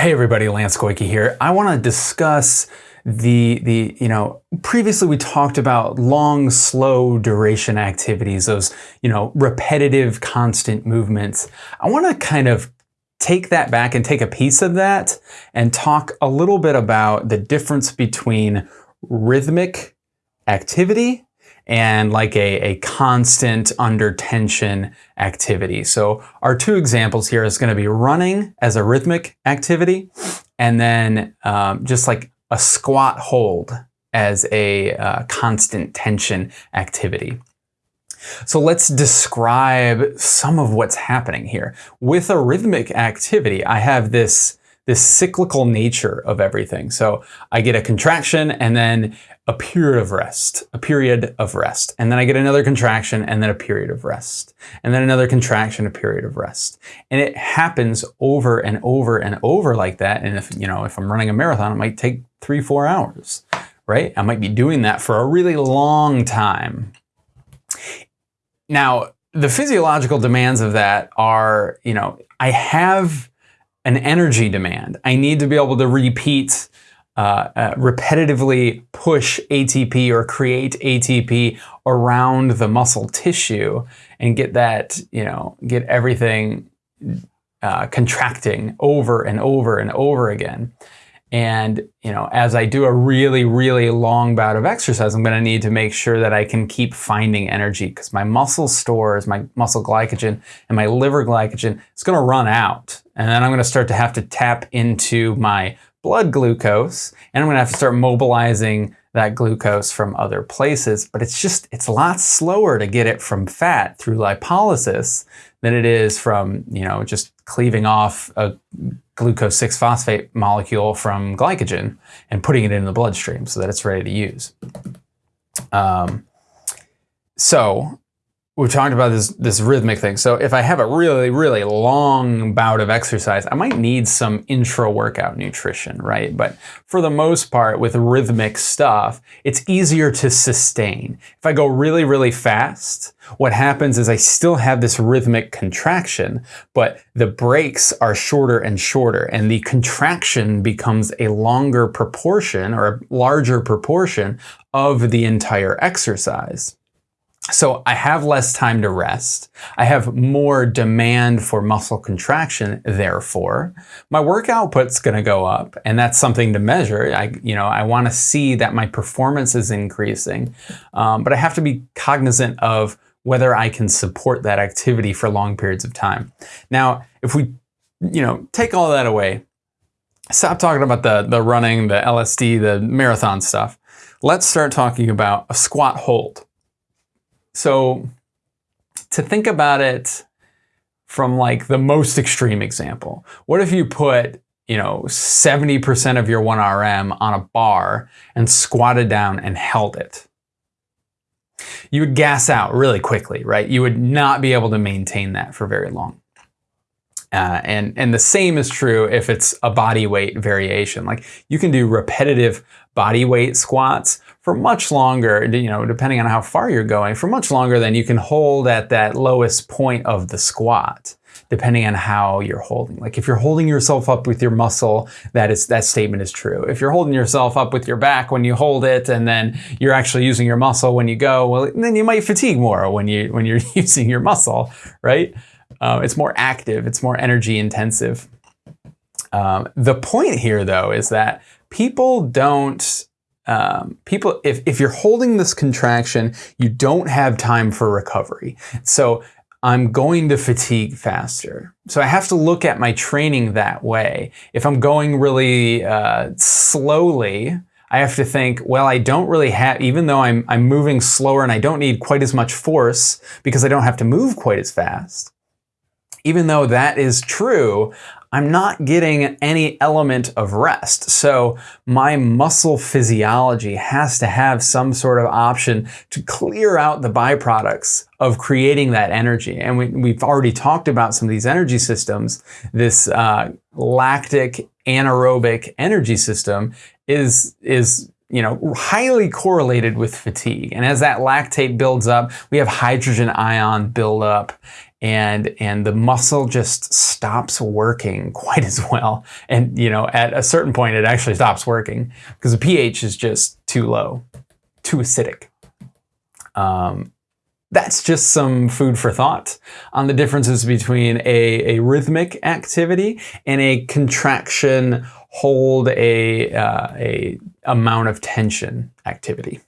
Hey everybody, Lance Koike here. I want to discuss the the you know previously we talked about long slow duration activities those you know repetitive constant movements i want to kind of take that back and take a piece of that and talk a little bit about the difference between rhythmic activity and like a, a constant under tension activity. So our two examples here is going to be running as a rhythmic activity and then um, just like a squat hold as a uh, constant tension activity. So let's describe some of what's happening here. With a rhythmic activity, I have this this cyclical nature of everything. So I get a contraction and then a period of rest, a period of rest. And then I get another contraction and then a period of rest. And then another contraction, a period of rest. And it happens over and over and over like that. And if, you know, if I'm running a marathon, it might take three, four hours, right? I might be doing that for a really long time. Now, the physiological demands of that are, you know, I have an energy demand. I need to be able to repeat, uh, uh, repetitively push ATP or create ATP around the muscle tissue and get that, you know, get everything uh, contracting over and over and over again. And, you know, as I do a really, really long bout of exercise, I'm going to need to make sure that I can keep finding energy because my muscle stores, my muscle glycogen and my liver glycogen, it's going to run out. And then I'm going to start to have to tap into my blood glucose and I'm going to have to start mobilizing that glucose from other places. But it's just, it's a lot slower to get it from fat through lipolysis than it is from, you know, just cleaving off a glucose 6-phosphate molecule from glycogen and putting it in the bloodstream so that it's ready to use. Um, so we talked about this this rhythmic thing. So if I have a really really long bout of exercise, I might need some intra workout nutrition, right? But for the most part with rhythmic stuff, it's easier to sustain. If I go really really fast, what happens is I still have this rhythmic contraction, but the breaks are shorter and shorter and the contraction becomes a longer proportion or a larger proportion of the entire exercise. So I have less time to rest. I have more demand for muscle contraction, therefore. My work output's going to go up, and that's something to measure. I, you know, I want to see that my performance is increasing, um, but I have to be cognizant of whether I can support that activity for long periods of time. Now, if we, you know, take all that away, stop talking about the, the running, the LSD, the marathon stuff. Let's start talking about a squat hold. So to think about it from like the most extreme example, what if you put you know 70% of your 1RM on a bar and squatted down and held it? You would gas out really quickly, right? You would not be able to maintain that for very long. Uh, and, and the same is true if it's a body weight variation. Like you can do repetitive body weight squats for much longer, you know, depending on how far you're going, for much longer than you can hold at that lowest point of the squat depending on how you're holding. Like if you're holding yourself up with your muscle, that is that statement is true. If you're holding yourself up with your back when you hold it and then you're actually using your muscle when you go, well, then you might fatigue more when you when you're using your muscle, right? Uh, it's more active, it's more energy intensive. Um, the point here though is that people don't um, people, if, if you're holding this contraction, you don't have time for recovery. So I'm going to fatigue faster. So I have to look at my training that way. If I'm going really uh, slowly, I have to think, well, I don't really have, even though I'm, I'm moving slower and I don't need quite as much force because I don't have to move quite as fast. Even though that is true, I'm not getting any element of rest. So my muscle physiology has to have some sort of option to clear out the byproducts of creating that energy. And we, have already talked about some of these energy systems. This uh, lactic anaerobic energy system is, is you know, highly correlated with fatigue. And as that lactate builds up, we have hydrogen ion build up and and the muscle just stops working quite as well. And you know, at a certain point, it actually stops working because the pH is just too low, too acidic. Um, that's just some food for thought on the differences between a, a rhythmic activity and a contraction hold a, uh, a amount of tension activity.